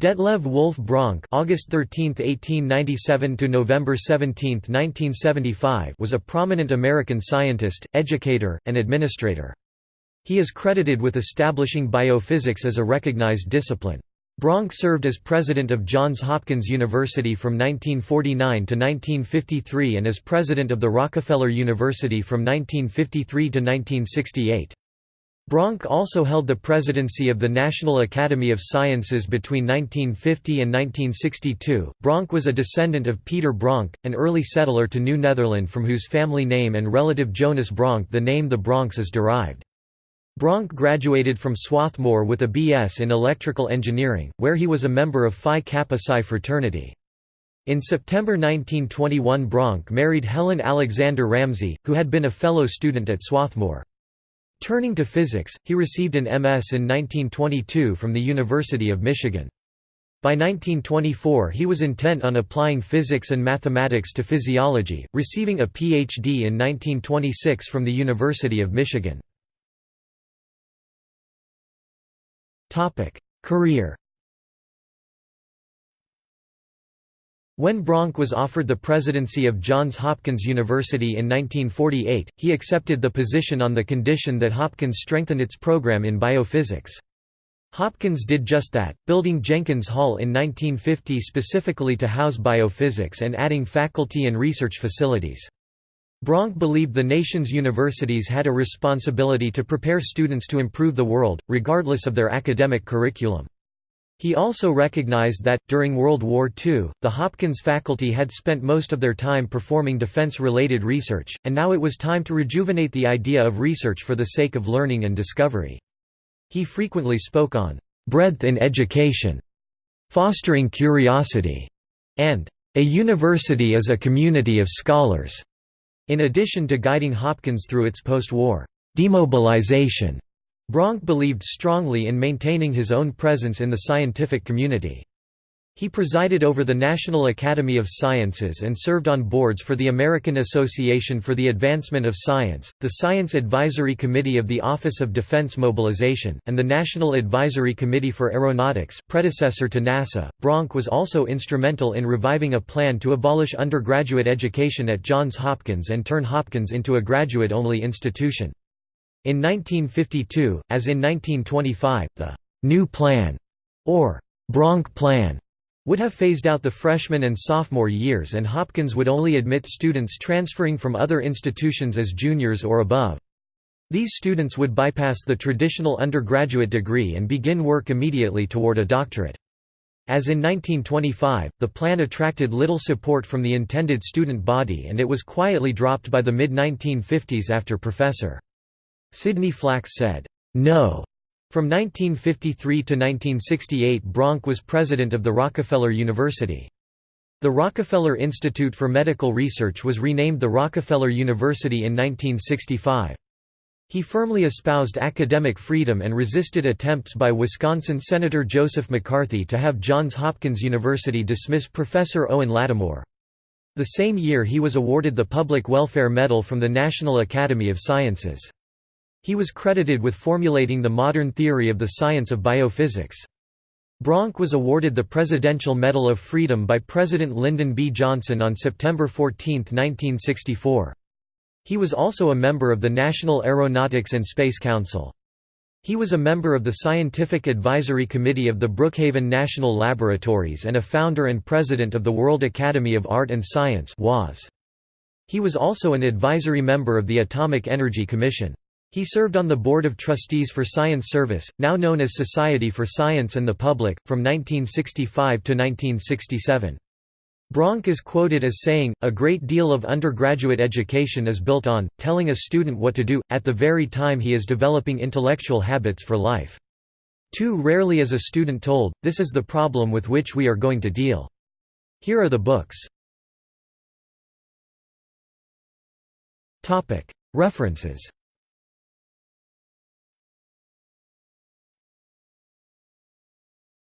Detlev Wolf Bronk August 13, 1897 to November 17, 1975 was a prominent American scientist, educator, and administrator. He is credited with establishing biophysics as a recognized discipline. Bronk served as president of Johns Hopkins University from 1949 to 1953 and as president of the Rockefeller University from 1953 to 1968. Bronk also held the presidency of the National Academy of Sciences between 1950 and 1962. Bronk was a descendant of Peter Bronk, an early settler to New Netherland from whose family name and relative Jonas Bronk the name the Bronx is derived. Bronk graduated from Swarthmore with a B.S. in electrical engineering, where he was a member of Phi Kappa Psi fraternity. In September 1921 Bronk married Helen Alexander Ramsey, who had been a fellow student at Swarthmore. Turning to physics, he received an MS in 1922 from the University of Michigan. By 1924 he was intent on applying physics and mathematics to physiology, receiving a Ph.D. in 1926 from the University of Michigan. Career When Bronk was offered the presidency of Johns Hopkins University in 1948, he accepted the position on the condition that Hopkins strengthened its program in biophysics. Hopkins did just that, building Jenkins Hall in 1950 specifically to house biophysics and adding faculty and research facilities. Bronk believed the nation's universities had a responsibility to prepare students to improve the world, regardless of their academic curriculum. He also recognized that, during World War II, the Hopkins faculty had spent most of their time performing defense-related research, and now it was time to rejuvenate the idea of research for the sake of learning and discovery. He frequently spoke on «breadth in education», «fostering curiosity», and «a university is a community of scholars», in addition to guiding Hopkins through its post-war «demobilization» Bronk believed strongly in maintaining his own presence in the scientific community. He presided over the National Academy of Sciences and served on boards for the American Association for the Advancement of Science, the Science Advisory Committee of the Office of Defense Mobilization, and the National Advisory Committee for Aeronautics, predecessor to NASA. Bronk was also instrumental in reviving a plan to abolish undergraduate education at Johns Hopkins and turn Hopkins into a graduate-only institution. In 1952, as in 1925, the «New Plan» or «Bronk Plan» would have phased out the freshman and sophomore years and Hopkins would only admit students transferring from other institutions as juniors or above. These students would bypass the traditional undergraduate degree and begin work immediately toward a doctorate. As in 1925, the plan attracted little support from the intended student body and it was quietly dropped by the mid-1950s after Professor. Sidney Flax said, "'No' From 1953 to 1968 Bronk was president of the Rockefeller University. The Rockefeller Institute for Medical Research was renamed the Rockefeller University in 1965. He firmly espoused academic freedom and resisted attempts by Wisconsin Senator Joseph McCarthy to have Johns Hopkins University dismiss Professor Owen Lattimore. The same year he was awarded the Public Welfare Medal from the National Academy of Sciences. He was credited with formulating the modern theory of the science of biophysics. Bronk was awarded the Presidential Medal of Freedom by President Lyndon B. Johnson on September 14, 1964. He was also a member of the National Aeronautics and Space Council. He was a member of the Scientific Advisory Committee of the Brookhaven National Laboratories and a founder and president of the World Academy of Art and Science He was also an advisory member of the Atomic Energy Commission. He served on the Board of Trustees for Science Service, now known as Society for Science and the Public, from 1965 to 1967. Bronk is quoted as saying, a great deal of undergraduate education is built on, telling a student what to do, at the very time he is developing intellectual habits for life. Too rarely is a student told, this is the problem with which we are going to deal. Here are the books. References